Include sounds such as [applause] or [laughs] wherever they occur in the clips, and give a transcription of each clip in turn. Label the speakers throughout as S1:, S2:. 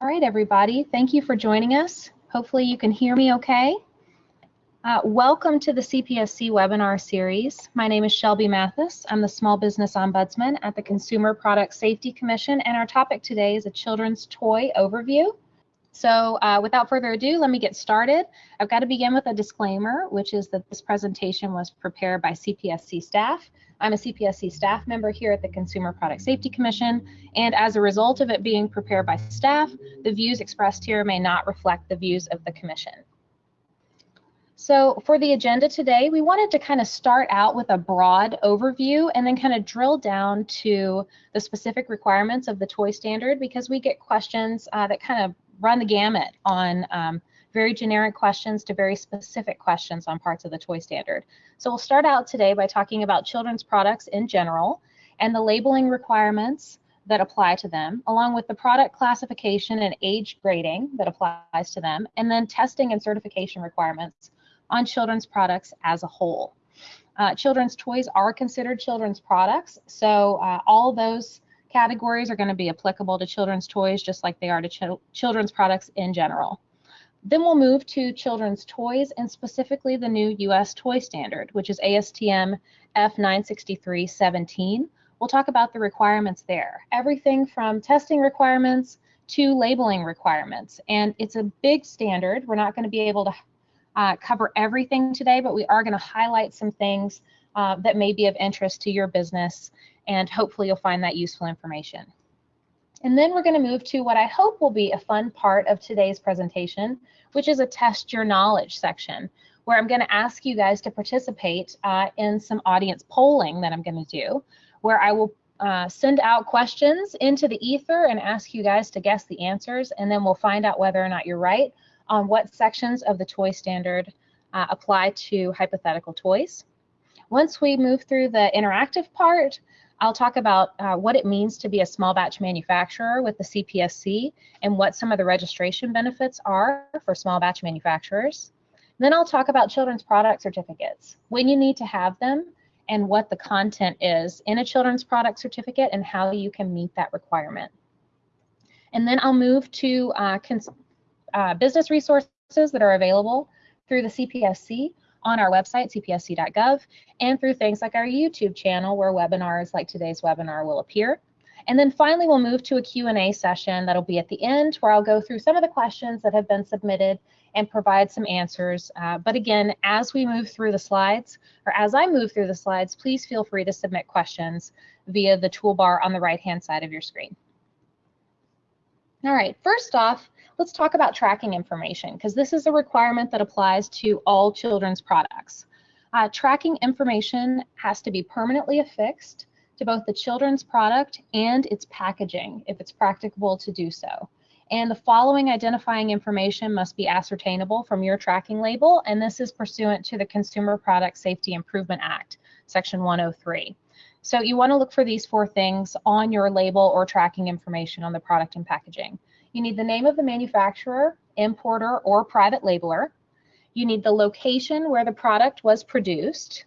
S1: All right, everybody, thank you for joining us. Hopefully you can hear me okay. Uh, welcome to the CPSC webinar series. My name is Shelby Mathis. I'm the Small Business Ombudsman at the Consumer Product Safety Commission, and our topic today is a children's toy overview. So uh, without further ado, let me get started. I've got to begin with a disclaimer, which is that this presentation was prepared by CPSC staff. I'm a CPSC staff member here at the Consumer Product Safety Commission, and as a result of it being prepared by staff, the views expressed here may not reflect the views of the Commission. So for the agenda today, we wanted to kind of start out with a broad overview and then kind of drill down to the specific requirements of the toy standard because we get questions uh, that kind of run the gamut on um, very generic questions to very specific questions on parts of the toy standard. So we'll start out today by talking about children's products in general and the labeling requirements that apply to them, along with the product classification and age grading that applies to them, and then testing and certification requirements on children's products as a whole. Uh, children's toys are considered children's products, so uh, all those categories are going to be applicable to children's toys just like they are to ch children's products in general. Then we'll move to children's toys and specifically the new US toy standard, which is ASTM F96317. We'll talk about the requirements there. Everything from testing requirements to labeling requirements. And it's a big standard. We're not going to be able to uh, cover everything today, but we are going to highlight some things uh, that may be of interest to your business, and hopefully you'll find that useful information. And then we're going to move to what I hope will be a fun part of today's presentation, which is a test your knowledge section, where I'm going to ask you guys to participate uh, in some audience polling that I'm going to do, where I will uh, send out questions into the ether and ask you guys to guess the answers, and then we'll find out whether or not you're right on what sections of the toy standard uh, apply to hypothetical toys. Once we move through the interactive part, I'll talk about uh, what it means to be a small batch manufacturer with the CPSC and what some of the registration benefits are for small batch manufacturers. Then I'll talk about children's product certificates, when you need to have them, and what the content is in a children's product certificate and how you can meet that requirement. And then I'll move to uh, uh, business resources that are available through the CPSC on our website, cpsc.gov, and through things like our YouTube channel where webinars like today's webinar will appear. And then finally, we'll move to a Q&A session that'll be at the end where I'll go through some of the questions that have been submitted and provide some answers. Uh, but again, as we move through the slides, or as I move through the slides, please feel free to submit questions via the toolbar on the right-hand side of your screen. All right, first off, let's talk about tracking information because this is a requirement that applies to all children's products. Uh, tracking information has to be permanently affixed to both the children's product and its packaging if it's practicable to do so. And the following identifying information must be ascertainable from your tracking label, and this is pursuant to the Consumer Product Safety Improvement Act, Section 103. So you want to look for these four things on your label or tracking information on the product and packaging. You need the name of the manufacturer, importer, or private labeler. You need the location where the product was produced.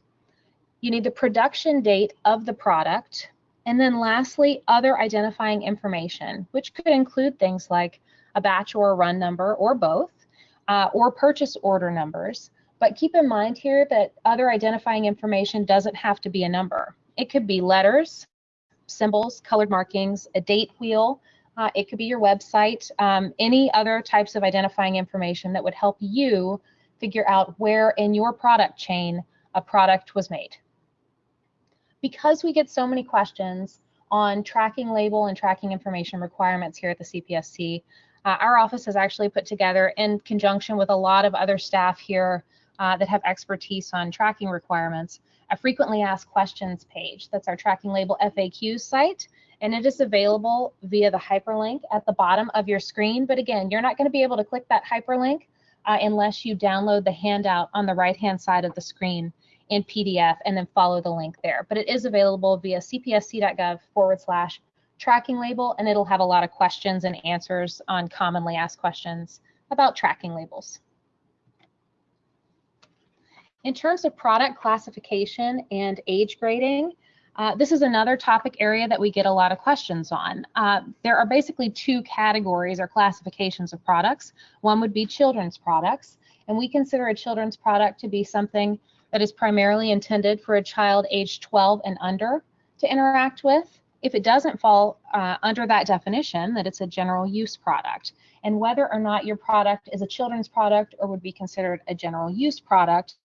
S1: You need the production date of the product. And then lastly, other identifying information, which could include things like a batch or a run number or both, uh, or purchase order numbers. But keep in mind here that other identifying information doesn't have to be a number. It could be letters, symbols, colored markings, a date wheel, uh, it could be your website, um, any other types of identifying information that would help you figure out where in your product chain a product was made. Because we get so many questions on tracking label and tracking information requirements here at the CPSC, uh, our office has actually put together in conjunction with a lot of other staff here uh, that have expertise on tracking requirements, a frequently asked questions page. That's our tracking label FAQ site and it is available via the hyperlink at the bottom of your screen. But again, you're not going to be able to click that hyperlink uh, unless you download the handout on the right-hand side of the screen in PDF and then follow the link there. But it is available via cpsc.gov forward slash tracking label, and it'll have a lot of questions and answers on commonly asked questions about tracking labels. In terms of product classification and age grading, Uh, this is another topic area that we get a lot of questions on. Uh, there are basically two categories or classifications of products. One would be children's products, and we consider a children's product to be something that is primarily intended for a child aged 12 and under to interact with. If it doesn't fall uh, under that definition, that it's a general use product. And whether or not your product is a children's product or would be considered a general use product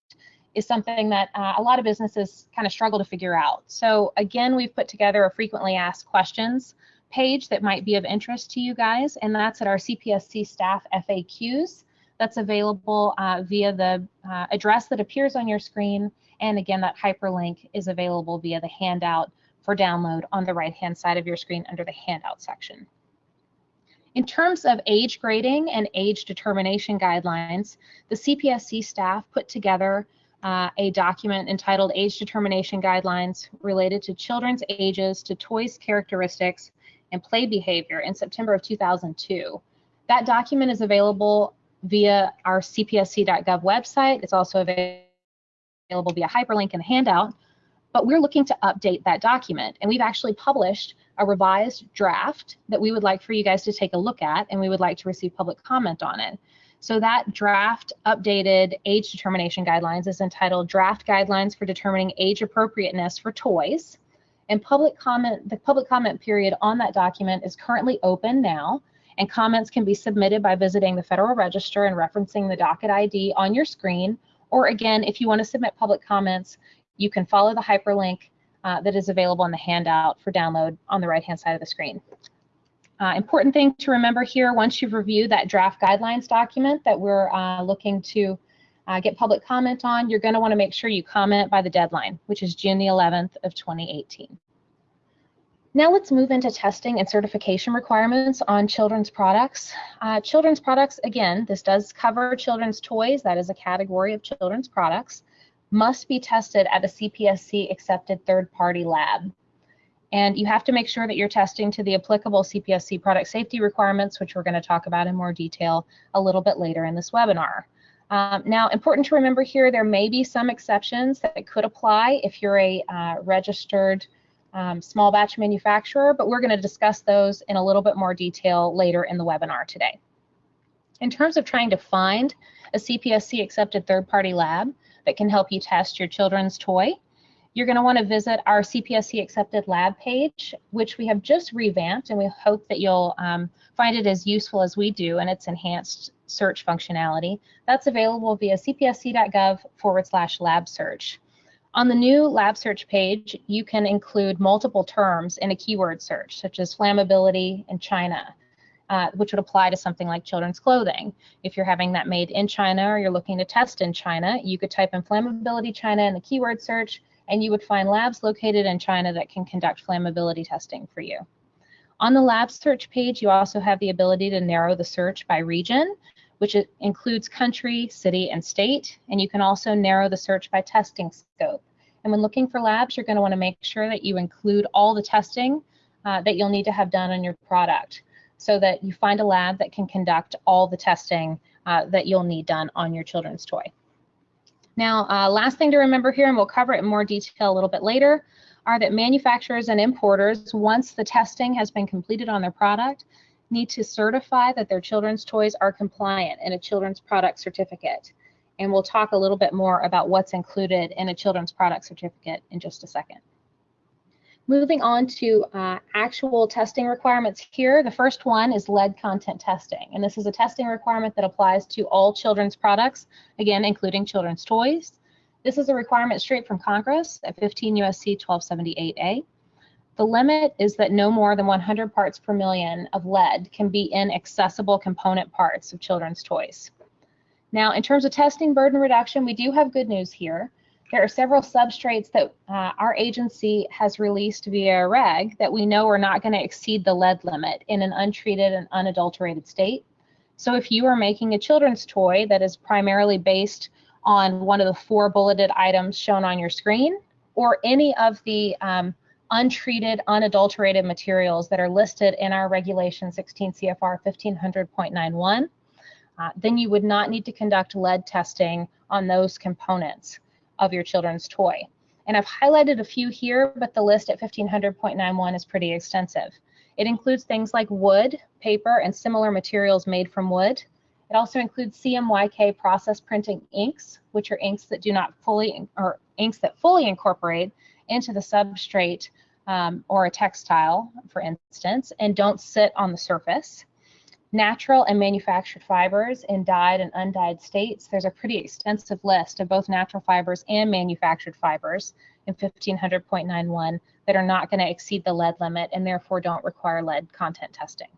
S1: is something that uh, a lot of businesses kind of struggle to figure out. So again, we've put together a frequently asked questions page that might be of interest to you guys, and that's at our CPSC staff FAQs. That's available uh, via the uh, address that appears on your screen. And again, that hyperlink is available via the handout for download on the right-hand side of your screen under the handout section. In terms of age grading and age determination guidelines, the CPSC staff put together uh, a document entitled Age Determination Guidelines related to children's ages to toys characteristics and play behavior in September of 2002. That document is available via our cpsc.gov website. It's also available via hyperlink in the handout, but we're looking to update that document. And we've actually published a revised draft that we would like for you guys to take a look at, and we would like to receive public comment on it. So that draft updated age determination guidelines is entitled Draft Guidelines for Determining Age Appropriateness for Toys. And public comment, the public comment period on that document is currently open now and comments can be submitted by visiting the Federal Register and referencing the docket ID on your screen. Or again, if you want to submit public comments, you can follow the hyperlink uh, that is available in the handout for download on the right-hand side of the screen. Uh, important thing to remember here, once you've reviewed that draft guidelines document that we're uh, looking to uh, get public comment on, you're going to want to make sure you comment by the deadline, which is June the 11th of 2018. Now let's move into testing and certification requirements on children's products. Uh, children's products, again, this does cover children's toys, that is a category of children's products, must be tested at a CPSC accepted third-party lab. And you have to make sure that you're testing to the applicable CPSC product safety requirements, which we're going to talk about in more detail a little bit later in this webinar. Um, now, important to remember here, there may be some exceptions that could apply if you're a uh, registered um, small batch manufacturer, but we're going to discuss those in a little bit more detail later in the webinar today. In terms of trying to find a CPSC accepted third-party lab that can help you test your children's toy, you're going to want to visit our CPSC accepted lab page, which we have just revamped, and we hope that you'll um, find it as useful as we do and its enhanced search functionality. That's available via cpsc.gov forward slash lab search. On the new lab search page, you can include multiple terms in a keyword search, such as flammability and China, uh, which would apply to something like children's clothing. If you're having that made in China or you're looking to test in China, you could type in flammability China in the keyword search, and you would find labs located in China that can conduct flammability testing for you. On the lab search page, you also have the ability to narrow the search by region, which includes country, city, and state. And you can also narrow the search by testing scope. And when looking for labs, you're going to want to make sure that you include all the testing uh, that you'll need to have done on your product so that you find a lab that can conduct all the testing uh, that you'll need done on your children's toy. Now, uh, last thing to remember here, and we'll cover it in more detail a little bit later, are that manufacturers and importers, once the testing has been completed on their product, need to certify that their children's toys are compliant in a children's product certificate. And we'll talk a little bit more about what's included in a children's product certificate in just a second. Moving on to uh, actual testing requirements here, the first one is lead content testing. And this is a testing requirement that applies to all children's products, again, including children's toys. This is a requirement straight from Congress at 15 USC 1278A. The limit is that no more than 100 parts per million of lead can be in accessible component parts of children's toys. Now, in terms of testing burden reduction, we do have good news here. There are several substrates that uh, our agency has released via reg that we know are not going to exceed the lead limit in an untreated and unadulterated state. So if you are making a children's toy that is primarily based on one of the four bulleted items shown on your screen, or any of the um, untreated, unadulterated materials that are listed in our regulation 16 CFR 1500.91, uh, then you would not need to conduct lead testing on those components of your children's toy. And I've highlighted a few here, but the list at 1500.91 is pretty extensive. It includes things like wood, paper, and similar materials made from wood. It also includes CMYK process printing inks, which are inks that do not fully, or inks that fully incorporate into the substrate um, or a textile, for instance, and don't sit on the surface natural and manufactured fibers in dyed and undyed states. There's a pretty extensive list of both natural fibers and manufactured fibers in 1500.91 that are not going to exceed the lead limit and therefore don't require lead content testing.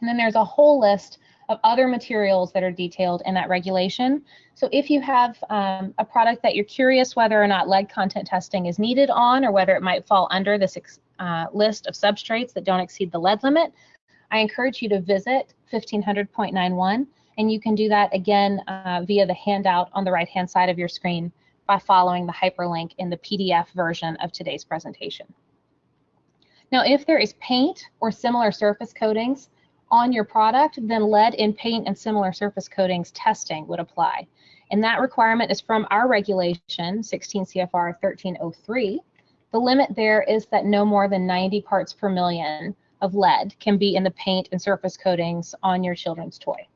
S1: And then there's a whole list of other materials that are detailed in that regulation. So if you have um, a product that you're curious whether or not lead content testing is needed on or whether it might fall under this uh, list of substrates that don't exceed the lead limit, I encourage you to visit 1500.91 and you can do that again uh, via the handout on the right hand side of your screen by following the hyperlink in the PDF version of today's presentation. Now if there is paint or similar surface coatings on your product, then lead in paint and similar surface coatings testing would apply. And that requirement is from our regulation, 16 CFR 1303. The limit there is that no more than 90 parts per million of lead can be in the paint and surface coatings on your children's toy.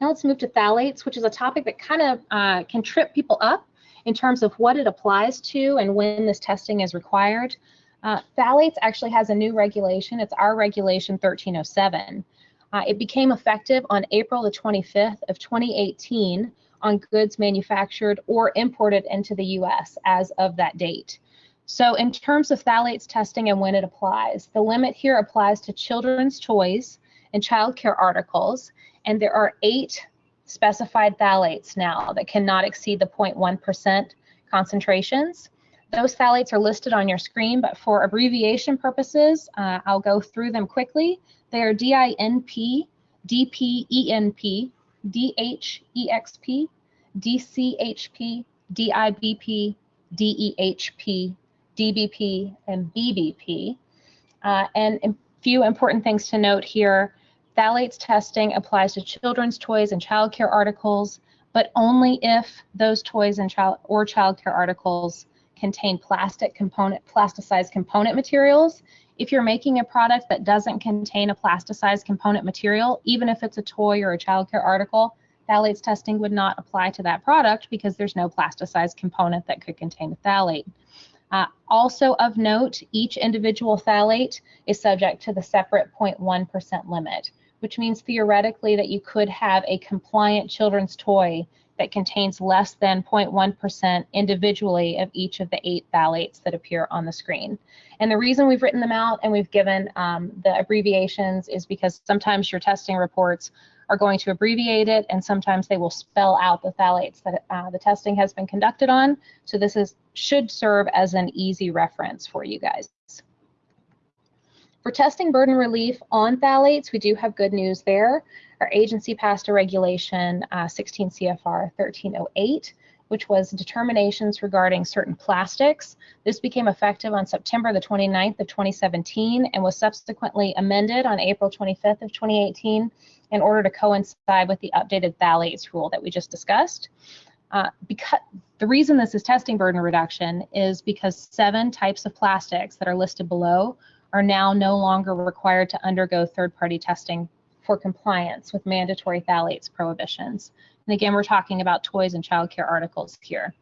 S1: Now let's move to phthalates, which is a topic that kind of uh, can trip people up in terms of what it applies to and when this testing is required. Uh, phthalates actually has a new regulation. It's our regulation 1307. Uh, it became effective on April the 25th of 2018 on goods manufactured or imported into the U.S. as of that date. So in terms of phthalates testing and when it applies, the limit here applies to children's toys and child care articles, and there are eight specified phthalates now that cannot exceed the 0.1% concentrations. Those phthalates are listed on your screen, but for abbreviation purposes, uh, I'll go through them quickly. They are DINP, DPENP, DHEXP, DCHP, DIBP, DEHP, DBP, and BBP. Uh, and a few important things to note here. Phthalates testing applies to children's toys and childcare articles, but only if those toys and child or childcare articles contain plastic component, plasticized component materials. If you're making a product that doesn't contain a plasticized component material, even if it's a toy or a childcare article, phthalates testing would not apply to that product because there's no plasticized component that could contain a phthalate. Uh, also of note, each individual phthalate is subject to the separate 0.1% limit, which means theoretically that you could have a compliant children's toy that contains less than 0.1% individually of each of the eight phthalates that appear on the screen. And the reason we've written them out and we've given um, the abbreviations is because sometimes your testing reports are going to abbreviate it, and sometimes they will spell out the phthalates that uh, the testing has been conducted on. So this is should serve as an easy reference for you guys. For testing burden relief on phthalates, we do have good news there. Our agency passed a regulation, uh, 16 CFR 1308, which was determinations regarding certain plastics. This became effective on September the 29th of 2017 and was subsequently amended on April 25th of 2018 in order to coincide with the updated phthalates rule that we just discussed. Uh, because the reason this is testing burden reduction is because seven types of plastics that are listed below are now no longer required to undergo third-party testing for compliance with mandatory phthalates prohibitions. And again, we're talking about toys and childcare articles here.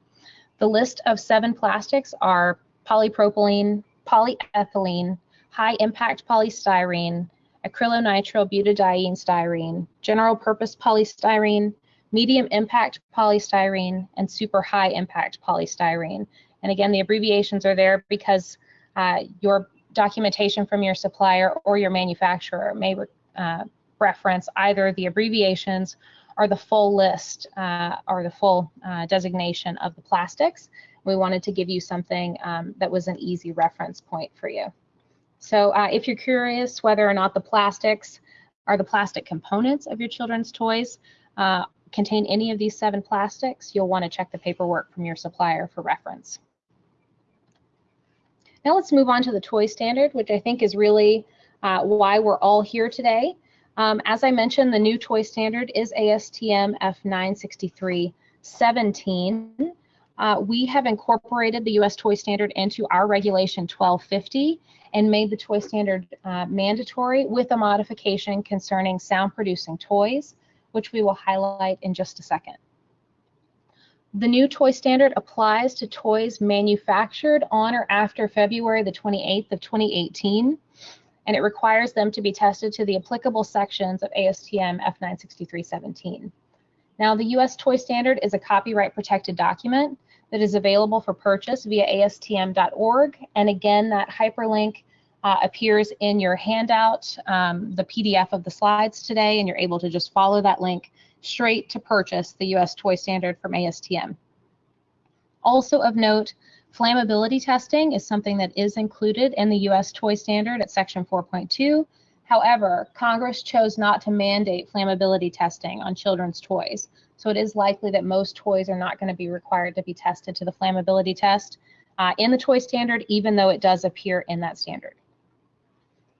S1: The list of seven plastics are polypropylene, polyethylene, high impact polystyrene, acrylonitrile butadiene styrene, general purpose polystyrene, medium impact polystyrene, and super high impact polystyrene. And again, the abbreviations are there because uh, your documentation from your supplier or your manufacturer may uh, reference either the abbreviations or the full list uh, or the full uh, designation of the plastics. We wanted to give you something um, that was an easy reference point for you. So uh, if you're curious whether or not the plastics are the plastic components of your children's toys uh, contain any of these seven plastics, you'll want to check the paperwork from your supplier for reference. Now let's move on to the toy standard, which I think is really uh, why we're all here today. Um, as I mentioned, the new toy standard is ASTM F96317. uh, we have incorporated the U.S. toy standard into our regulation 1250 and made the toy standard uh, mandatory with a modification concerning sound producing toys, which we will highlight in just a second. The new toy standard applies to toys manufactured on or after February the 28th of 2018, and it requires them to be tested to the applicable sections of ASTM F96317. Now, the U.S. toy standard is a copyright protected document that is available for purchase via astm.org, and again, that hyperlink uh, appears in your handout, um, the PDF of the slides today, and you're able to just follow that link straight to purchase the US toy standard from ASTM. Also of note, flammability testing is something that is included in the US toy standard at section 4.2. However, Congress chose not to mandate flammability testing on children's toys. So it is likely that most toys are not going to be required to be tested to the flammability test uh, in the toy standard, even though it does appear in that standard.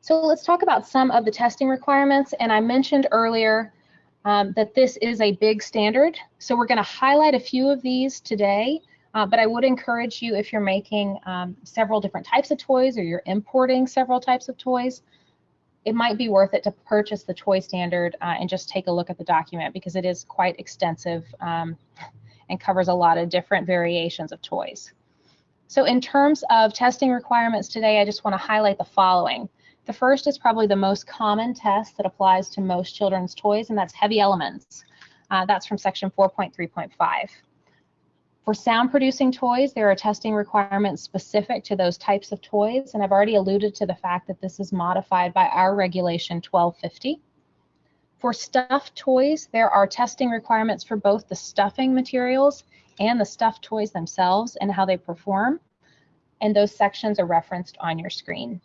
S1: So let's talk about some of the testing requirements. And I mentioned earlier um, that this is a big standard. So we're going to highlight a few of these today, uh, but I would encourage you if you're making um, several different types of toys or you're importing several types of toys, it might be worth it to purchase the toy standard uh, and just take a look at the document because it is quite extensive um, and covers a lot of different variations of toys. So in terms of testing requirements today, I just want to highlight the following. The first is probably the most common test that applies to most children's toys, and that's heavy elements. Uh, that's from section 4.3.5. For sound producing toys, there are testing requirements specific to those types of toys, and I've already alluded to the fact that this is modified by our regulation 1250. For stuffed toys, there are testing requirements for both the stuffing materials and the stuffed toys themselves and how they perform, and those sections are referenced on your screen.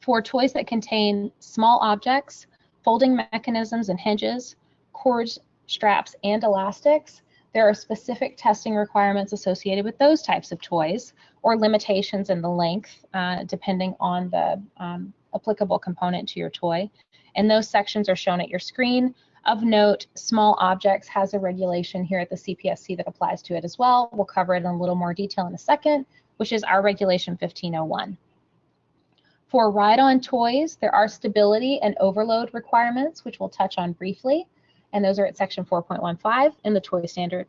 S1: For toys that contain small objects, folding mechanisms and hinges, cords, straps, and elastics, there are specific testing requirements associated with those types of toys or limitations in the length uh, depending on the um, applicable component to your toy. And those sections are shown at your screen. Of note, small objects has a regulation here at the CPSC that applies to it as well. We'll cover it in a little more detail in a second, which is our regulation 1501. For ride-on toys, there are stability and overload requirements, which we'll touch on briefly, and those are at section 4.15 in the toy standard.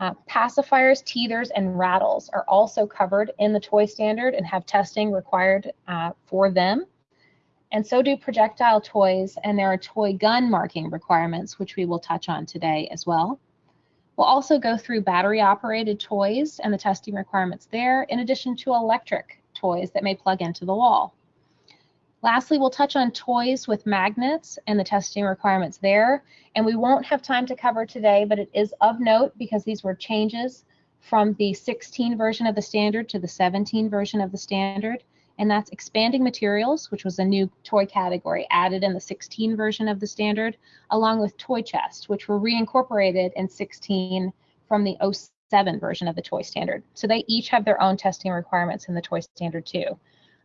S1: Uh, pacifiers, teethers, and rattles are also covered in the toy standard and have testing required uh, for them. And so do projectile toys, and there are toy gun marking requirements, which we will touch on today as well. We'll also go through battery operated toys and the testing requirements there, in addition to electric toys that may plug into the wall. Lastly, we'll touch on toys with magnets and the testing requirements there. And we won't have time to cover today, but it is of note because these were changes from the 16 version of the standard to the 17 version of the standard. And that's expanding materials, which was a new toy category added in the 16 version of the standard, along with toy chest, which were reincorporated in 16 from the 07 version of the toy standard. So they each have their own testing requirements in the toy standard too.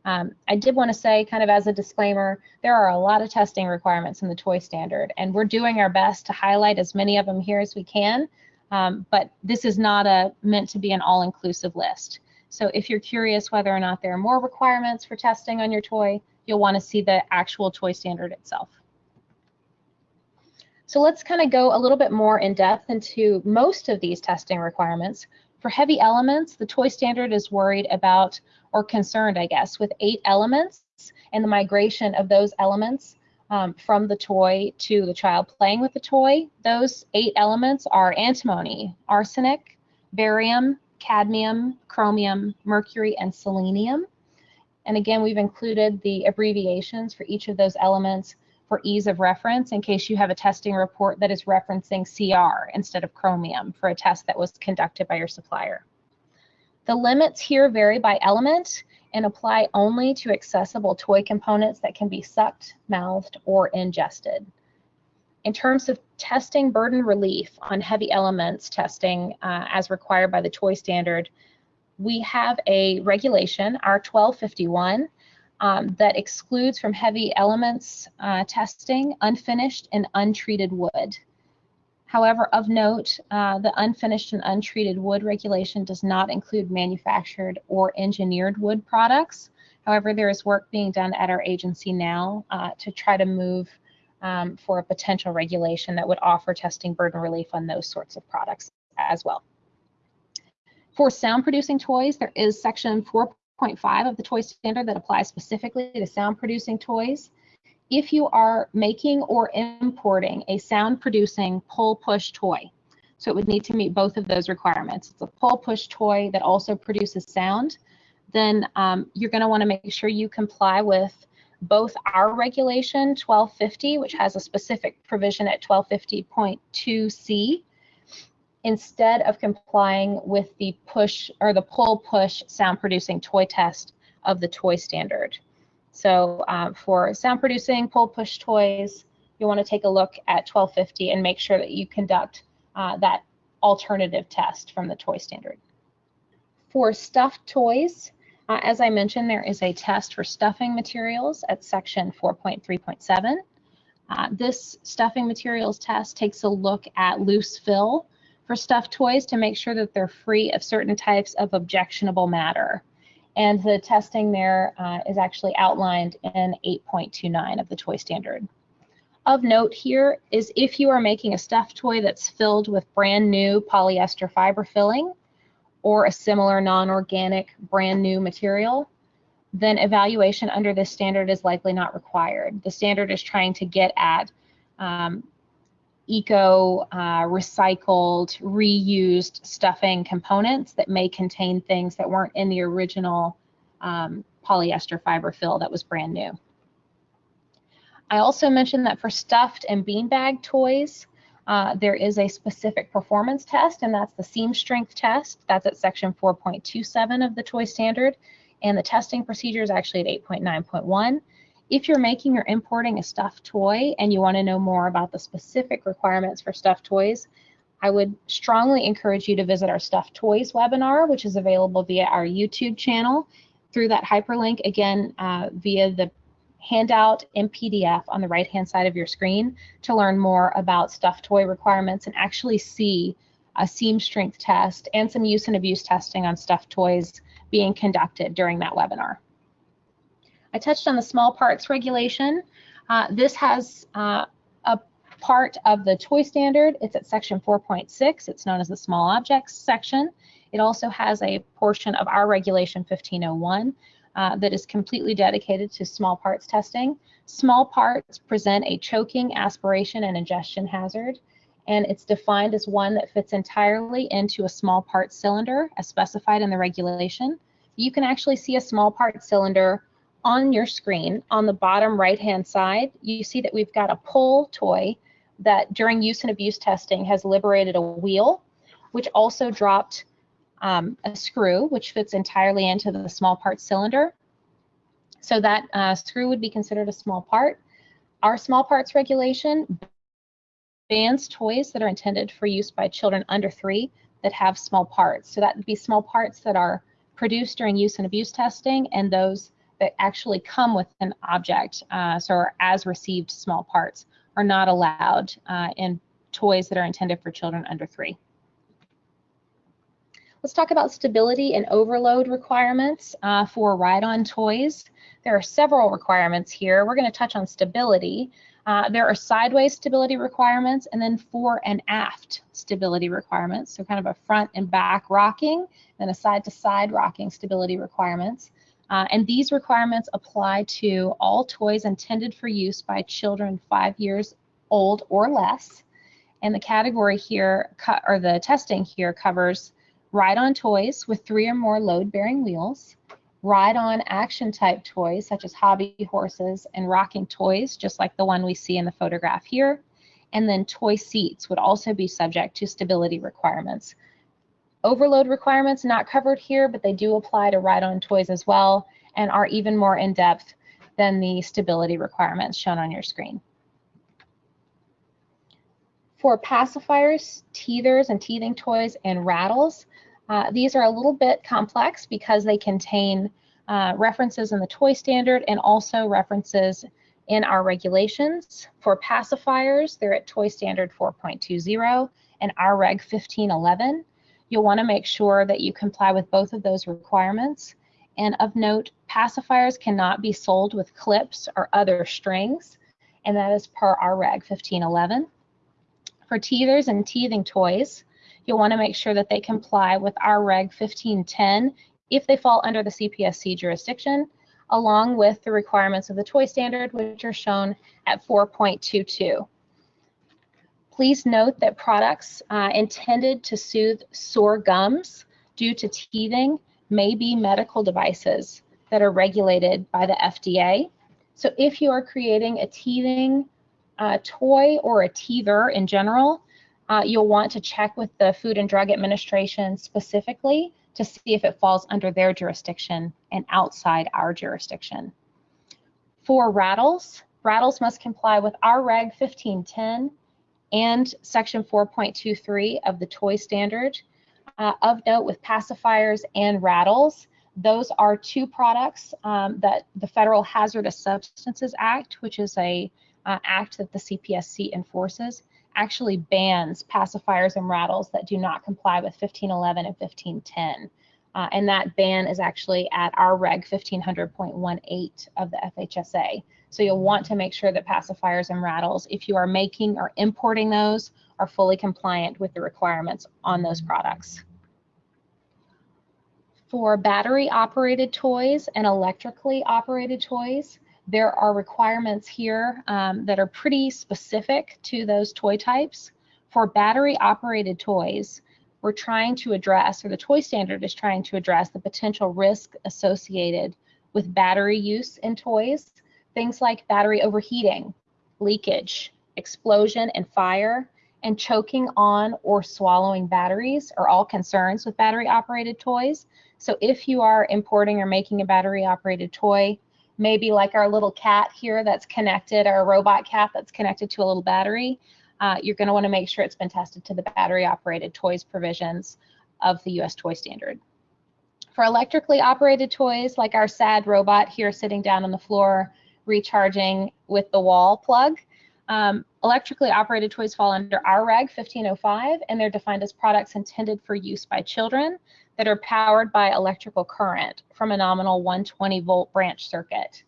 S1: Um, I did want to say, kind of as a disclaimer, there are a lot of testing requirements in the toy standard, and we're doing our best to highlight as many of them here as we can. Um, but this is not a meant to be an all-inclusive list. So if you're curious whether or not there are more requirements for testing on your toy, you'll want to see the actual toy standard itself. So let's kind of go a little bit more in depth into most of these testing requirements. For heavy elements, the toy standard is worried about or concerned, I guess, with eight elements and the migration of those elements um, from the toy to the child playing with the toy. Those eight elements are antimony, arsenic, barium, cadmium, chromium, mercury, and selenium. And again, we've included the abbreviations for each of those elements for ease of reference in case you have a testing report that is referencing CR instead of chromium for a test that was conducted by your supplier. The limits here vary by element and apply only to accessible toy components that can be sucked, mouthed, or ingested. In terms of testing burden relief on heavy elements testing uh, as required by the toy standard, we have a regulation, our 1251, um, that excludes from heavy elements uh, testing unfinished and untreated wood. However, of note, uh, the unfinished and untreated wood regulation does not include manufactured or engineered wood products. However, there is work being done at our agency now uh, to try to move um, for a potential regulation that would offer testing burden relief on those sorts of products as well. For sound producing toys, there is section 4.5 of the toy standard that applies specifically to sound producing toys if you are making or importing a sound producing pull push toy. So it would need to meet both of those requirements. It's a pull push toy that also produces sound. Then um, you're going to want to make sure you comply with both our regulation 1250, which has a specific provision at 1250.2c, instead of complying with the push or the pull push sound producing toy test of the toy standard. So um, for sound producing pull push toys, you want to take a look at 1250 and make sure that you conduct uh, that alternative test from the toy standard. For stuffed toys, uh, as I mentioned, there is a test for stuffing materials at section 4.3.7. Uh, this stuffing materials test takes a look at loose fill for stuffed toys to make sure that they're free of certain types of objectionable matter. And the testing there uh, is actually outlined in 8.29 of the toy standard. Of note here is if you are making a stuffed toy that's filled with brand new polyester fiber filling or a similar non-organic brand new material, then evaluation under this standard is likely not required. The standard is trying to get at um, eco uh, recycled reused stuffing components that may contain things that weren't in the original um, polyester fiber fill that was brand new. I also mentioned that for stuffed and beanbag toys, uh, there is a specific performance test, and that's the seam strength test. That's at section 4.27 of the toy standard, and the testing procedure is actually at 8.9.1. If you're making or importing a stuffed toy and you want to know more about the specific requirements for stuffed toys, I would strongly encourage you to visit our Stuffed Toys webinar, which is available via our YouTube channel through that hyperlink, again, uh, via the handout in PDF on the right-hand side of your screen to learn more about stuffed toy requirements and actually see a seam strength test and some use and abuse testing on stuffed toys being conducted during that webinar. I touched on the small parts regulation. Uh, this has uh, a part of the toy standard. It's at section 4.6. It's known as the small objects section. It also has a portion of our regulation 1501 uh, that is completely dedicated to small parts testing. Small parts present a choking, aspiration, and ingestion hazard, and it's defined as one that fits entirely into a small part cylinder as specified in the regulation. You can actually see a small part cylinder on your screen, on the bottom right-hand side, you see that we've got a pull toy that during use and abuse testing has liberated a wheel, which also dropped um, a screw, which fits entirely into the small part cylinder. So that uh, screw would be considered a small part. Our small parts regulation bans toys that are intended for use by children under three that have small parts. So that would be small parts that are produced during use and abuse testing and those that actually come with an object, uh, so as received small parts, are not allowed uh, in toys that are intended for children under three. Let's talk about stability and overload requirements uh, for ride-on toys. There are several requirements here. We're going to touch on stability. Uh, there are sideways stability requirements and then fore and aft stability requirements. So kind of a front and back rocking, then a side to side rocking stability requirements. Uh, and these requirements apply to all toys intended for use by children five years old or less. And the category here, or the testing here covers ride-on toys with three or more load-bearing wheels, ride-on action type toys such as hobby horses and rocking toys, just like the one we see in the photograph here, and then toy seats would also be subject to stability requirements. Overload requirements not covered here, but they do apply to ride-on toys as well and are even more in-depth than the stability requirements shown on your screen. For pacifiers, teethers, and teething toys and rattles, uh, these are a little bit complex because they contain uh, references in the toy standard and also references in our regulations. For pacifiers, they're at Toy Standard 4.20 and our Reg 1511. You'll want to make sure that you comply with both of those requirements. And of note, pacifiers cannot be sold with clips or other strings, and that is per our Reg 1511. For teethers and teething toys, you'll want to make sure that they comply with our Reg 1510 if they fall under the CPSC jurisdiction, along with the requirements of the toy standard, which are shown at 4.22. Please note that products uh, intended to soothe sore gums due to teething may be medical devices that are regulated by the FDA. So if you are creating a teething uh, toy or a teether in general, uh, you'll want to check with the Food and Drug Administration specifically to see if it falls under their jurisdiction and outside our jurisdiction. For rattles, rattles must comply with our Reg 1510 and Section 4.23 of the toy standard. Uh, of note with pacifiers and rattles, those are two products um, that the Federal Hazardous Substances Act, which is a uh, act that the CPSC enforces, actually bans pacifiers and rattles that do not comply with 1511 and 1510. Uh, and that ban is actually at our reg 1500.18 of the FHSA. So you'll want to make sure that pacifiers and rattles, if you are making or importing those, are fully compliant with the requirements on those products. For battery operated toys and electrically operated toys, there are requirements here um, that are pretty specific to those toy types. For battery operated toys, we're trying to address, or the toy standard is trying to address the potential risk associated with battery use in toys. Things like battery overheating, leakage, explosion and fire, and choking on or swallowing batteries are all concerns with battery operated toys. So if you are importing or making a battery operated toy, maybe like our little cat here that's connected, or a robot cat that's connected to a little battery, uh, you're going to want to make sure it's been tested to the battery operated toys provisions of the US toy standard. For electrically operated toys like our SAD robot here sitting down on the floor recharging with the wall plug, um, electrically operated toys fall under our reg 1505 and they're defined as products intended for use by children that are powered by electrical current from a nominal 120 volt branch circuit.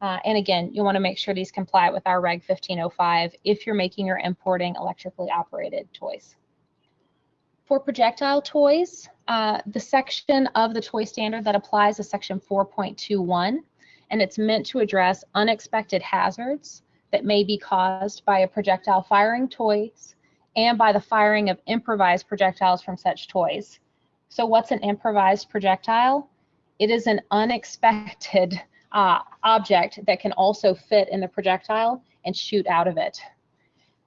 S1: Uh, and again, you want to make sure these comply with our Reg 1505 if you're making or importing electrically operated toys. For projectile toys, uh, the section of the toy standard that applies is section 4.21, and it's meant to address unexpected hazards that may be caused by a projectile firing toys and by the firing of improvised projectiles from such toys. So what's an improvised projectile? It is an unexpected uh, object that can also fit in the projectile and shoot out of it.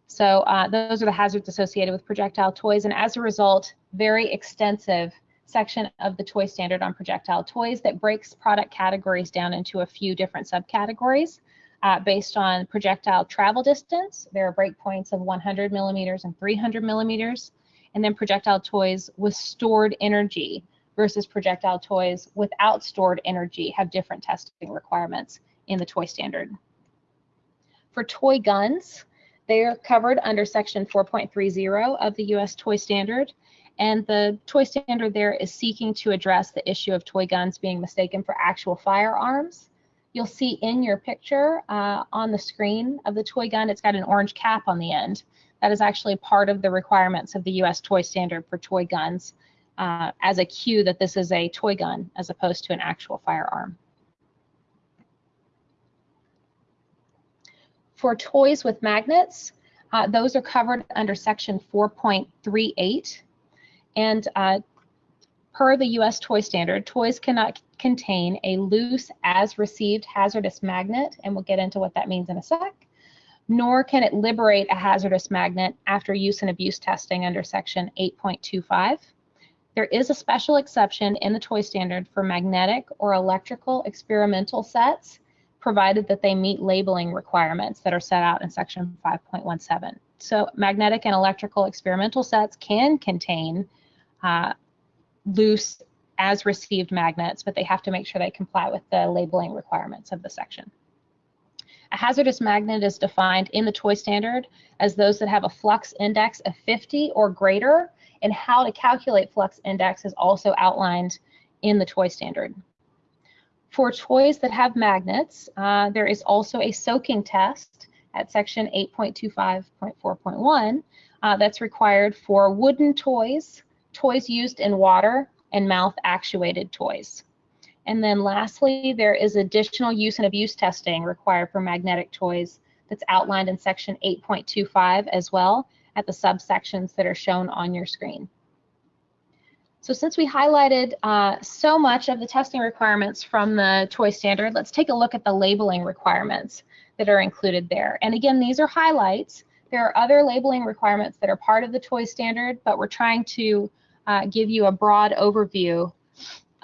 S1: So uh, those are the hazards associated with projectile toys, and as a result, very extensive section of the toy standard on projectile toys that breaks product categories down into a few different subcategories uh, based on projectile travel distance. There are breakpoints of 100 millimeters and 300 millimeters and then projectile toys with stored energy versus projectile toys without stored energy have different testing requirements in the toy standard. For toy guns, they are covered under section 4.30 of the US toy standard and the toy standard there is seeking to address the issue of toy guns being mistaken for actual firearms. You'll see in your picture uh, on the screen of the toy gun, it's got an orange cap on the end. That is actually part of the requirements of the US toy standard for toy guns uh, as a cue that this is a toy gun as opposed to an actual firearm. For toys with magnets, uh, those are covered under section 4.38 and uh, per the US toy standard, toys cannot contain a loose as received hazardous magnet, and we'll get into what that means in a sec nor can it liberate a hazardous magnet after use and abuse testing under section 8.25. There is a special exception in the toy standard for magnetic or electrical experimental sets, provided that they meet labeling requirements that are set out in section 5.17. So magnetic and electrical experimental sets can contain uh, loose as received magnets, but they have to make sure they comply with the labeling requirements of the section. A hazardous magnet is defined in the toy standard as those that have a flux index of 50 or greater, and how to calculate flux index is also outlined in the toy standard. For toys that have magnets, uh, there is also a soaking test at section 8.25.4.1 uh, that's required for wooden toys, toys used in water, and mouth actuated toys. And then lastly, there is additional use and abuse testing required for magnetic toys that's outlined in section 8.25 as well at the subsections that are shown on your screen. So since we highlighted uh, so much of the testing requirements from the toy standard, let's take a look at the labeling requirements that are included there. And again, these are highlights. There are other labeling requirements that are part of the toy standard, but we're trying to uh, give you a broad overview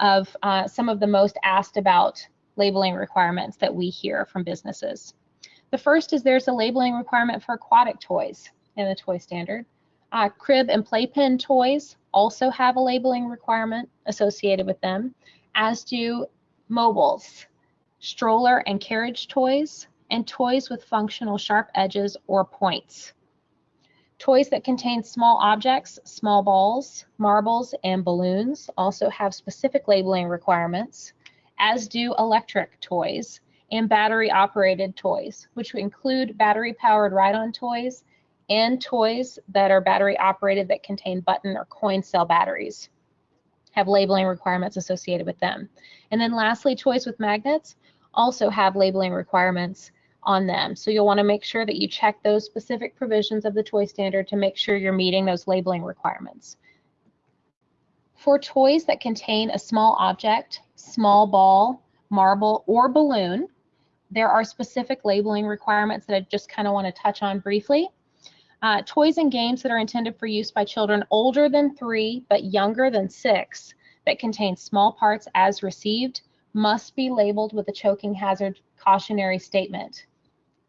S1: of uh, some of the most asked about labeling requirements that we hear from businesses. The first is there's a labeling requirement for aquatic toys in the toy standard. Uh, crib and playpen toys also have a labeling requirement associated with them, as do mobiles, stroller and carriage toys, and toys with functional sharp edges or points. Toys that contain small objects, small balls, marbles, and balloons also have specific labeling requirements, as do electric toys and battery operated toys, which include battery powered ride-on toys and toys that are battery operated that contain button or coin cell batteries have labeling requirements associated with them. And then lastly, toys with magnets also have labeling requirements on them. So you'll want to make sure that you check those specific provisions of the toy standard to make sure you're meeting those labeling requirements. For toys that contain a small object, small ball, marble, or balloon, there are specific labeling requirements that I just kind of want to touch on briefly. Uh, toys and games that are intended for use by children older than three but younger than six that contain small parts as received must be labeled with a choking hazard cautionary statement.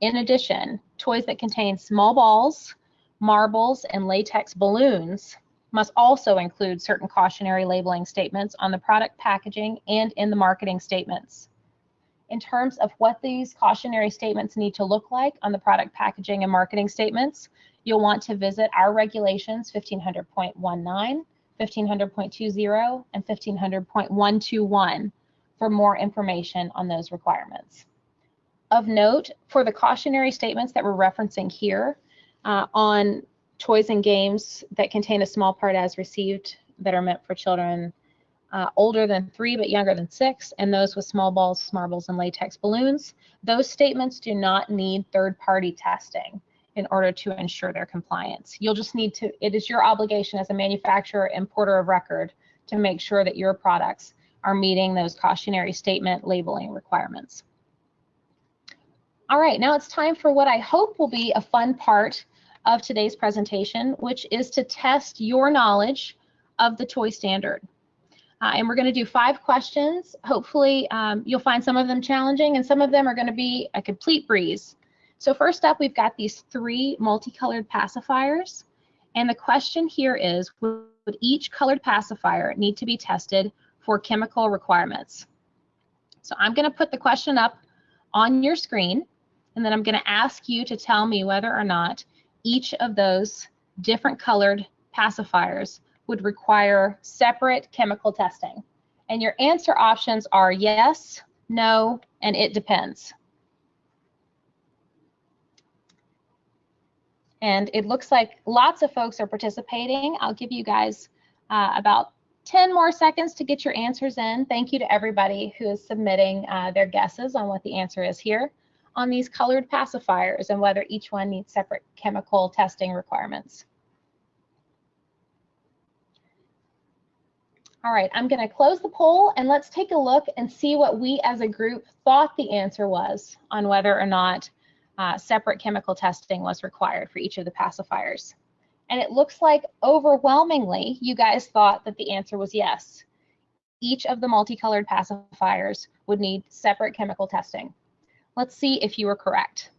S1: In addition, toys that contain small balls, marbles, and latex balloons must also include certain cautionary labeling statements on the product packaging and in the marketing statements. In terms of what these cautionary statements need to look like on the product packaging and marketing statements, you'll want to visit our regulations 1500.19, 1500.20, and 1500.121 for more information on those requirements. Of note, for the cautionary statements that we're referencing here uh, on toys and games that contain a small part as received that are meant for children uh, older than three but younger than six, and those with small balls, marbles, and latex balloons, those statements do not need third-party testing in order to ensure their compliance. You'll just need to, it is your obligation as a manufacturer importer of record to make sure that your products are meeting those cautionary statement labeling requirements. All right, now it's time for what I hope will be a fun part of today's presentation, which is to test your knowledge of the toy standard. Uh, and we're going to do five questions. Hopefully um, you'll find some of them challenging and some of them are going to be a complete breeze. So first up, we've got these three multicolored pacifiers. And the question here is, would each colored pacifier need to be tested for chemical requirements? So I'm going to put the question up on your screen and then I'm going to ask you to tell me whether or not each of those different colored pacifiers would require separate chemical testing. And your answer options are yes, no, and it depends. And it looks like lots of folks are participating. I'll give you guys uh, about 10 more seconds to get your answers in. Thank you to everybody who is submitting uh, their guesses on what the answer is here on these colored pacifiers and whether each one needs separate chemical testing requirements. All right, I'm going to close the poll and let's take a look and see what we as a group thought the answer was on whether or not uh, separate chemical testing was required for each of the pacifiers. And it looks like overwhelmingly you guys thought that the answer was yes. Each of the multicolored pacifiers would need separate chemical testing. Let's see if you were correct.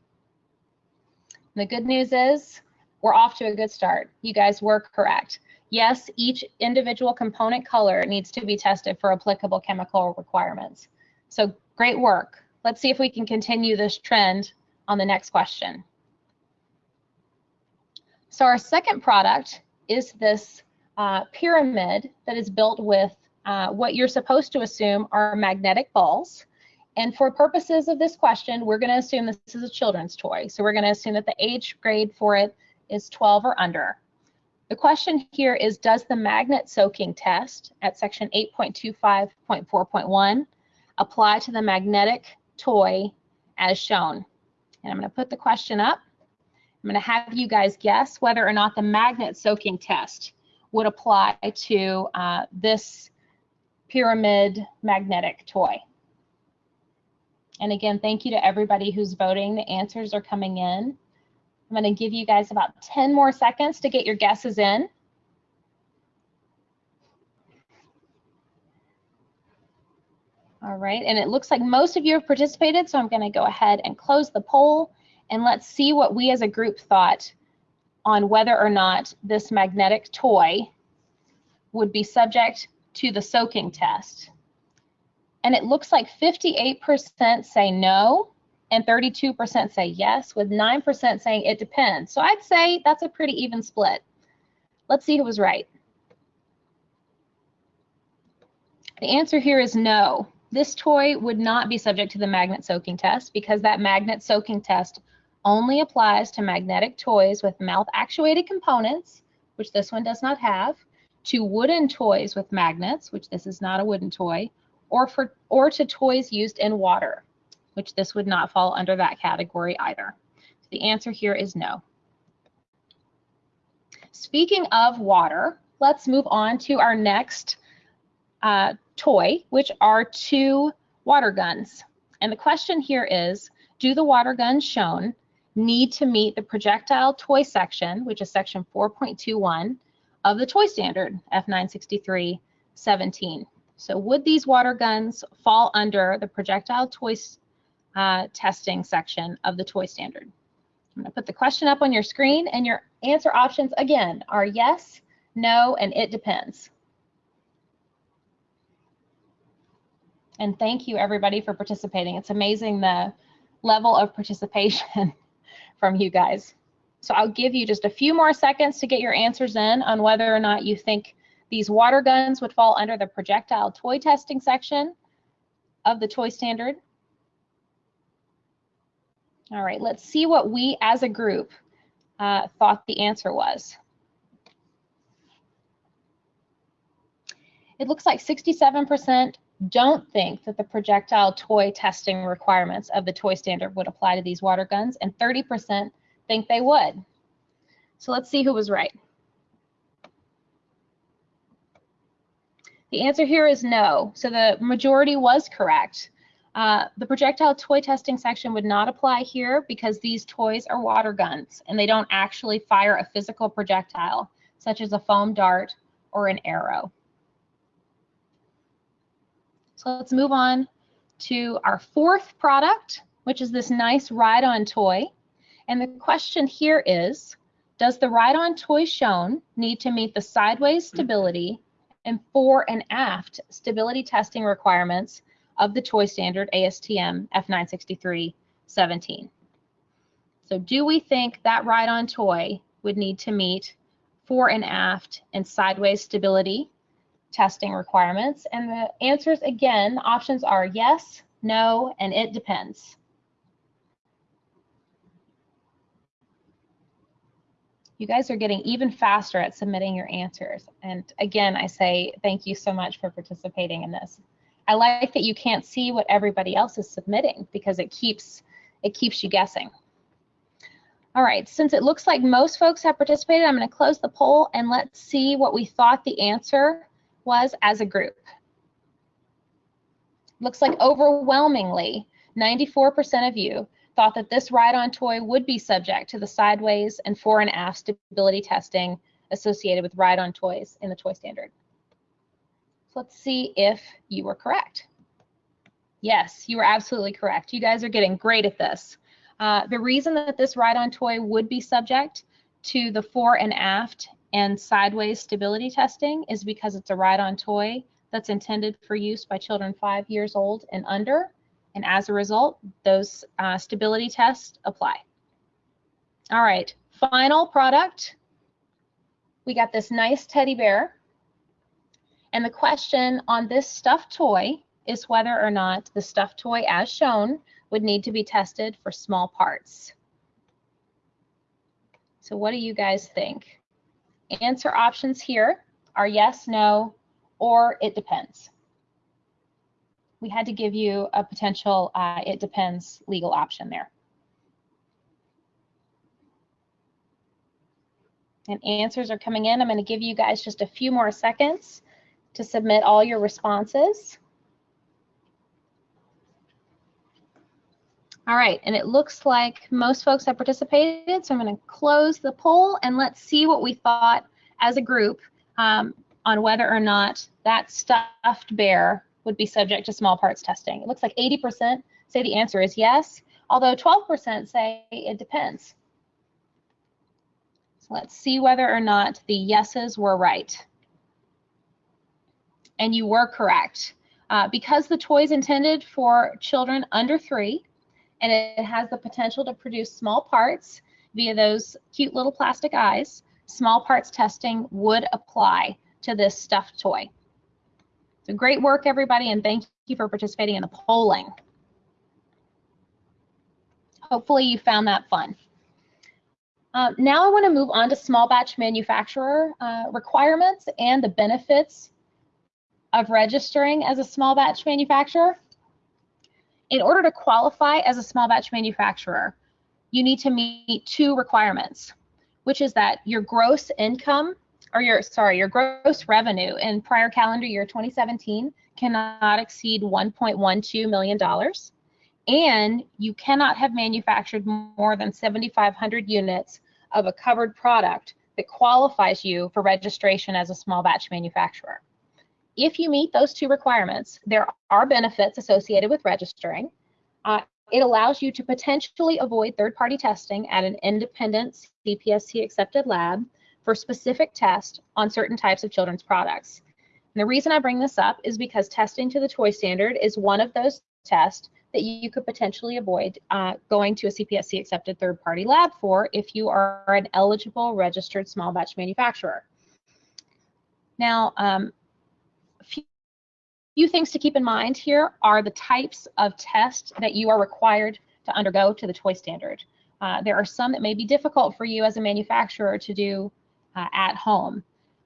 S1: The good news is we're off to a good start. You guys were correct. Yes, each individual component color needs to be tested for applicable chemical requirements. So great work. Let's see if we can continue this trend on the next question. So our second product is this uh, pyramid that is built with uh, what you're supposed to assume are magnetic balls. And for purposes of this question, we're going to assume this is a children's toy. So we're going to assume that the age grade for it is 12 or under. The question here is, does the magnet soaking test at section 8.25.4.1 apply to the magnetic toy as shown? And I'm going to put the question up. I'm going to have you guys guess whether or not the magnet soaking test would apply to uh, this pyramid magnetic toy. And again, thank you to everybody who's voting. The answers are coming in. I'm going to give you guys about 10 more seconds to get your guesses in. All right, and it looks like most of you have participated, so I'm going to go ahead and close the poll, and let's see what we as a group thought on whether or not this magnetic toy would be subject to the soaking test. And it looks like 58% say no and 32% say yes, with 9% saying it depends. So I'd say that's a pretty even split. Let's see who was right. The answer here is no. This toy would not be subject to the magnet soaking test because that magnet soaking test only applies to magnetic toys with mouth actuated components, which this one does not have, to wooden toys with magnets, which this is not a wooden toy, or for or to toys used in water, which this would not fall under that category either. The answer here is no. Speaking of water, let's move on to our next uh, toy, which are two water guns. And the question here is, do the water guns shown need to meet the projectile toy section, which is section 4.21 of the toy standard, F963 17. So would these water guns fall under the projectile toy uh, testing section of the toy standard? I'm gonna put the question up on your screen and your answer options again are yes, no, and it depends. And thank you everybody for participating. It's amazing the level of participation [laughs] from you guys. So I'll give you just a few more seconds to get your answers in on whether or not you think these water guns would fall under the projectile toy testing section of the toy standard. All right, let's see what we as a group uh, thought the answer was. It looks like 67% don't think that the projectile toy testing requirements of the toy standard would apply to these water guns, and 30% think they would. So let's see who was right. The answer here is no. So the majority was correct. Uh, the projectile toy testing section would not apply here because these toys are water guns and they don't actually fire a physical projectile, such as a foam dart or an arrow. So let's move on to our fourth product, which is this nice ride-on toy. And the question here is, does the ride-on toy shown need to meet the sideways stability and fore and aft stability testing requirements of the toy standard ASTM F963 17. So do we think that ride-on toy would need to meet fore and aft and sideways stability testing requirements? And the answers again, options are yes, no, and it depends. You guys are getting even faster at submitting your answers. And again, I say thank you so much for participating in this. I like that you can't see what everybody else is submitting because it keeps it keeps you guessing. All right, since it looks like most folks have participated, I'm going to close the poll and let's see what we thought the answer was as a group. Looks like overwhelmingly 94% of you thought that this ride-on toy would be subject to the sideways and fore and aft stability testing associated with ride-on toys in the toy standard. So let's see if you were correct. Yes, you were absolutely correct. You guys are getting great at this. Uh, the reason that this ride-on toy would be subject to the fore and aft and sideways stability testing is because it's a ride-on toy that's intended for use by children five years old and under And as a result, those uh, stability tests apply. All right, final product. We got this nice teddy bear. And the question on this stuffed toy is whether or not the stuffed toy as shown would need to be tested for small parts. So what do you guys think? Answer options here are yes, no, or it depends. We had to give you a potential uh, it depends legal option there. And answers are coming in. I'm going to give you guys just a few more seconds to submit all your responses. All right, and it looks like most folks have participated, so I'm going to close the poll and let's see what we thought as a group um, on whether or not that stuffed bear would be subject to small parts testing. It looks like 80% say the answer is yes, although 12% say it depends. So let's see whether or not the yeses were right. And you were correct. Uh, because the toy is intended for children under three, and it has the potential to produce small parts via those cute little plastic eyes, small parts testing would apply to this stuffed toy. So great work, everybody, and thank you for participating in the polling. Hopefully you found that fun. Uh, now I want to move on to small batch manufacturer uh, requirements and the benefits of registering as a small batch manufacturer in order to qualify as a small batch manufacturer, you need to meet two requirements, which is that your gross income or your sorry, your gross revenue in prior calendar year 2017 cannot exceed 1.12 million dollars and you cannot have manufactured more than 7500 units of a covered product that qualifies you for registration as a small batch manufacturer. If you meet those two requirements, there are benefits associated with registering. Uh, it allows you to potentially avoid third-party testing at an independent CPSC accepted lab for specific tests on certain types of children's products. And the reason I bring this up is because testing to the toy standard is one of those tests that you could potentially avoid uh, going to a CPSC accepted third-party lab for if you are an eligible registered small batch manufacturer. Now, um, few things to keep in mind here are the types of tests that you are required to undergo to the toy standard. Uh, there are some that may be difficult for you as a manufacturer to do uh, at home.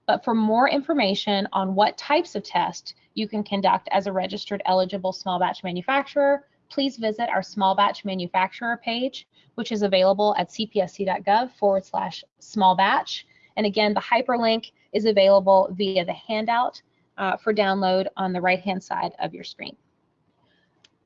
S1: But for more information on what types of tests you can conduct as a registered eligible small batch manufacturer, please visit our small batch manufacturer page, which is available at cpsc.gov forward slash small batch. And again, the hyperlink is available via the handout uh, for download on the right-hand side of your screen.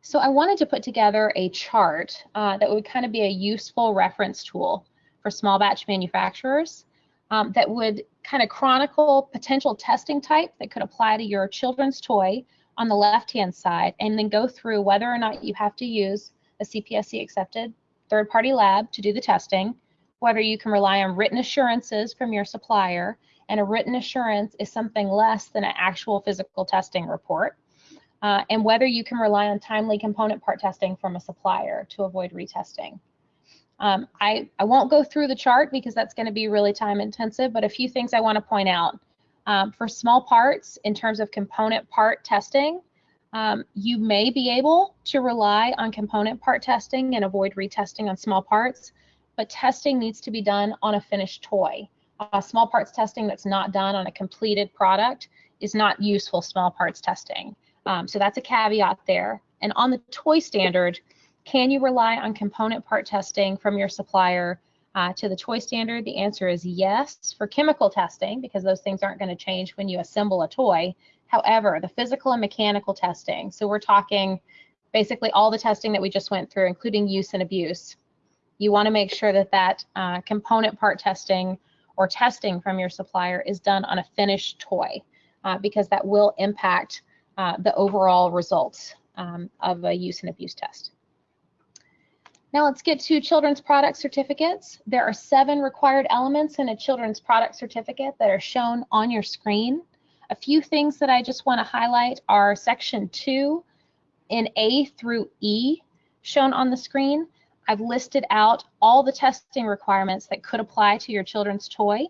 S1: So I wanted to put together a chart uh, that would kind of be a useful reference tool for small batch manufacturers um, that would kind of chronicle potential testing type that could apply to your children's toy on the left-hand side and then go through whether or not you have to use a CPSC accepted third-party lab to do the testing, whether you can rely on written assurances from your supplier, and a written assurance is something less than an actual physical testing report. Uh, and whether you can rely on timely component part testing from a supplier to avoid retesting. Um, I, I won't go through the chart because that's going to be really time intensive, but a few things I want to point out. Um, for small parts, in terms of component part testing, um, you may be able to rely on component part testing and avoid retesting on small parts, but testing needs to be done on a finished toy uh, small parts testing that's not done on a completed product is not useful small parts testing. Um, so that's a caveat there. And on the toy standard, can you rely on component part testing from your supplier uh, to the toy standard? The answer is yes for chemical testing because those things aren't going to change when you assemble a toy. However, the physical and mechanical testing, so we're talking basically all the testing that we just went through, including use and abuse. You want to make sure that that uh, component part testing or testing from your supplier is done on a finished toy uh, because that will impact uh, the overall results um, of a use and abuse test. Now let's get to children's product certificates. There are seven required elements in a children's product certificate that are shown on your screen. A few things that I just want to highlight are section two in A through E shown on the screen, I've listed out all the testing requirements that could apply to your children's toy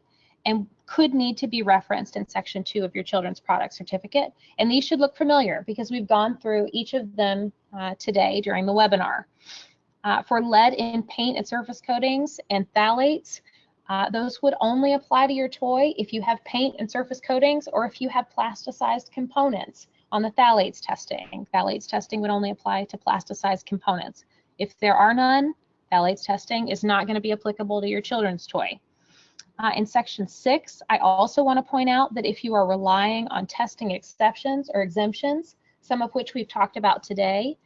S1: and could need to be referenced in section two of your children's product certificate. And these should look familiar because we've gone through each of them uh, today during the webinar. Uh, for lead in paint and surface coatings and phthalates, uh, those would only apply to your toy if you have paint and surface coatings or if you have plasticized components on the phthalates testing. Phthalates testing would only apply to plasticized components. If there are none, phthalates testing is not going to be applicable to your children's toy. Uh, in section six, I also want to point out that if you are relying on testing exceptions or exemptions, some of which we've talked about today,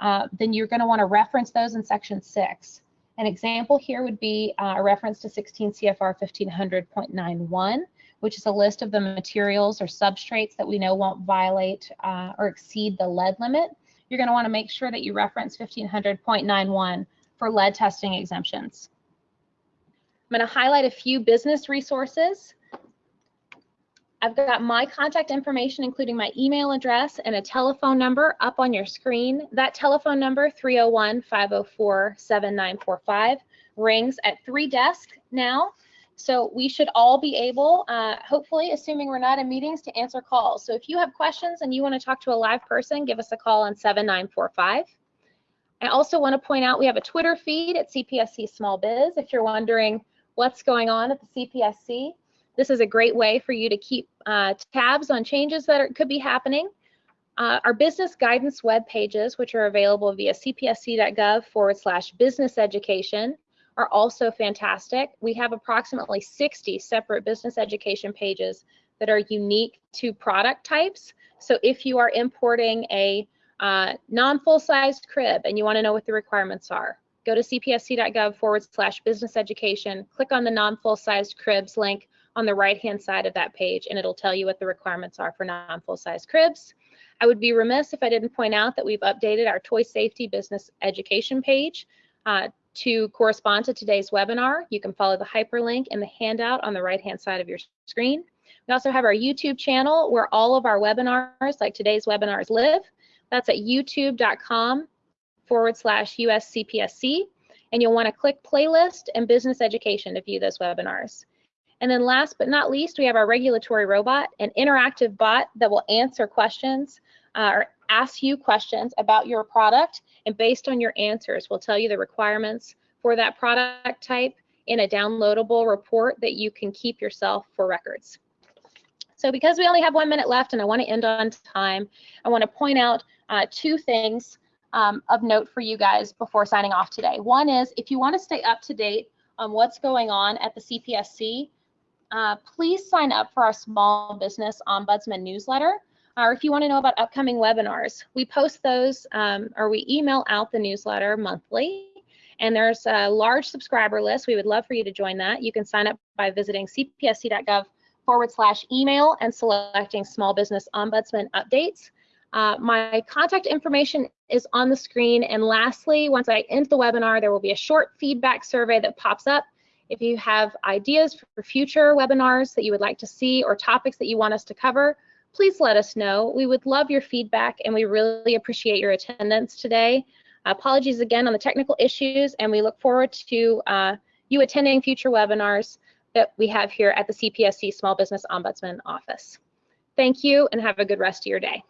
S1: uh, then you're going to want to reference those in section six. An example here would be uh, a reference to 16 CFR 1500.91, which is a list of the materials or substrates that we know won't violate uh, or exceed the lead limit. You're going to want to make sure that you reference 1500.91 for lead testing exemptions. I'm going to highlight a few business resources. I've got my contact information, including my email address and a telephone number up on your screen. That telephone number, 301-504-7945, rings at three desks now. So we should all be able, uh, hopefully, assuming we're not in meetings, to answer calls. So if you have questions and you want to talk to a live person, give us a call on 7945. I also want to point out we have a Twitter feed at CPSC Small Biz. If you're wondering what's going on at the CPSC. This is a great way for you to keep uh, tabs on changes that are, could be happening. Uh, our business guidance web pages, which are available via cpsc.gov forward slash business education, are also fantastic. We have approximately 60 separate business education pages that are unique to product types. So if you are importing a uh, non-full-sized crib and you want to know what the requirements are, go to cpsc.gov forward slash business education, click on the non-full sized cribs link on the right hand side of that page and it'll tell you what the requirements are for non-full-size cribs. I would be remiss if I didn't point out that we've updated our toy safety business education page uh, to correspond to today's webinar. You can follow the hyperlink in the handout on the right hand side of your screen. We also have our YouTube channel where all of our webinars like today's webinars live. That's at youtube.com forward slash USCPSC, and you'll want to click playlist and business education to view those webinars. And then last but not least, we have our regulatory robot, an interactive bot that will answer questions uh, or ask you questions about your product. And based on your answers, will tell you the requirements for that product type in a downloadable report that you can keep yourself for records. So because we only have one minute left and I want to end on time, I want to point out uh, two things um, of note for you guys before signing off today. One is if you want to stay up to date on what's going on at the CPSC, uh, please sign up for our Small Business Ombudsman newsletter. Or if you want to know about upcoming webinars, we post those um, or we email out the newsletter monthly. And there's a large subscriber list. We would love for you to join that. You can sign up by visiting cpsc.gov forward slash email and selecting Small Business Ombudsman updates. Uh, my contact information is on the screen. And lastly, once I end the webinar, there will be a short feedback survey that pops up. If you have ideas for future webinars that you would like to see or topics that you want us to cover, please let us know. We would love your feedback and we really appreciate your attendance today. Apologies again on the technical issues and we look forward to uh, you attending future webinars that we have here at the CPSC Small Business Ombudsman Office. Thank you and have a good rest of your day.